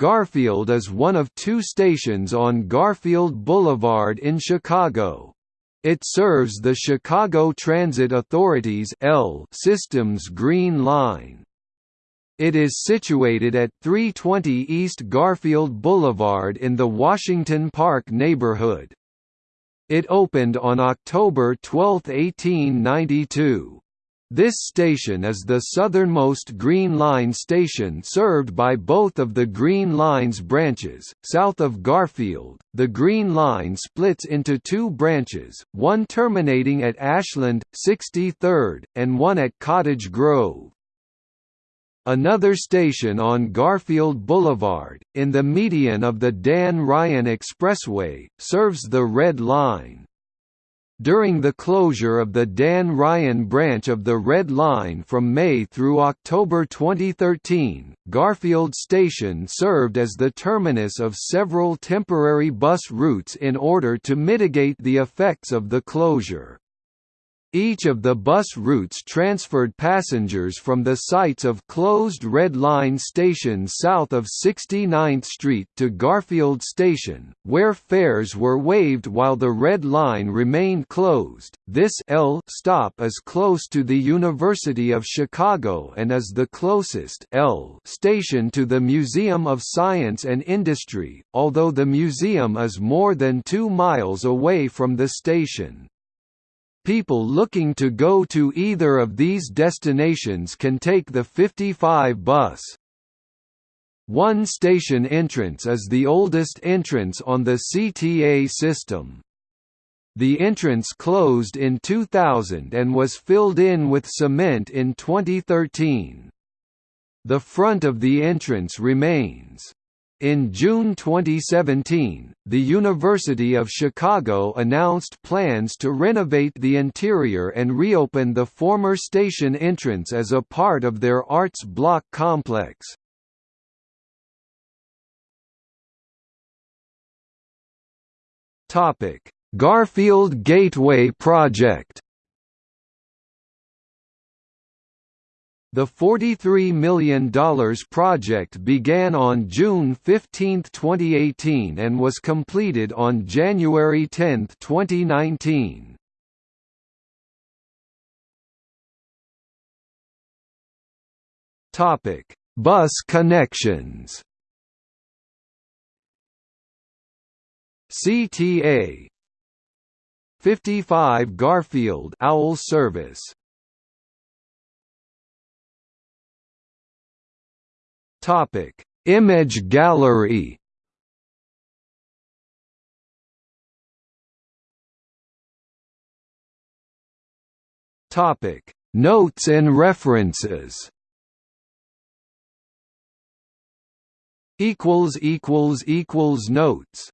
Garfield is one of two stations on Garfield Boulevard in Chicago. It serves the Chicago Transit Authority's L System's Green Line. It is situated at 320 East Garfield Boulevard in the Washington Park neighborhood. It opened on October 12, 1892. This station is the southernmost Green Line station served by both of the Green Line's branches. South of Garfield, the Green Line splits into two branches, one terminating at Ashland, 63rd, and one at Cottage Grove. Another station on Garfield Boulevard, in the median of the Dan Ryan Expressway, serves the Red Line. During the closure of the Dan Ryan branch of the Red Line from May through October 2013, Garfield Station served as the terminus of several temporary bus routes in order to mitigate the effects of the closure. Each of the bus routes transferred passengers from the sites of closed Red Line stations south of 69th Street to Garfield Station, where fares were waived while the Red Line remained closed. This L stop is close to the University of Chicago and is the closest L station to the Museum of Science and Industry, although the museum is more than 2 miles away from the station. People looking to go to either of these destinations can take the 55 bus. One station entrance is the oldest entrance on the CTA system. The entrance closed in 2000 and was filled in with cement in 2013. The front of the entrance remains. In June 2017, the University of Chicago announced plans to renovate the interior and reopen the former station entrance as a part of their arts block complex. Garfield Gateway Project The $43 million project began on June 15, 2018 and was completed on January 10, 2019. Bus connections CTA 55 Garfield Owl service Topic: Image gallery. Topic: Notes and references. Equals equals equals notes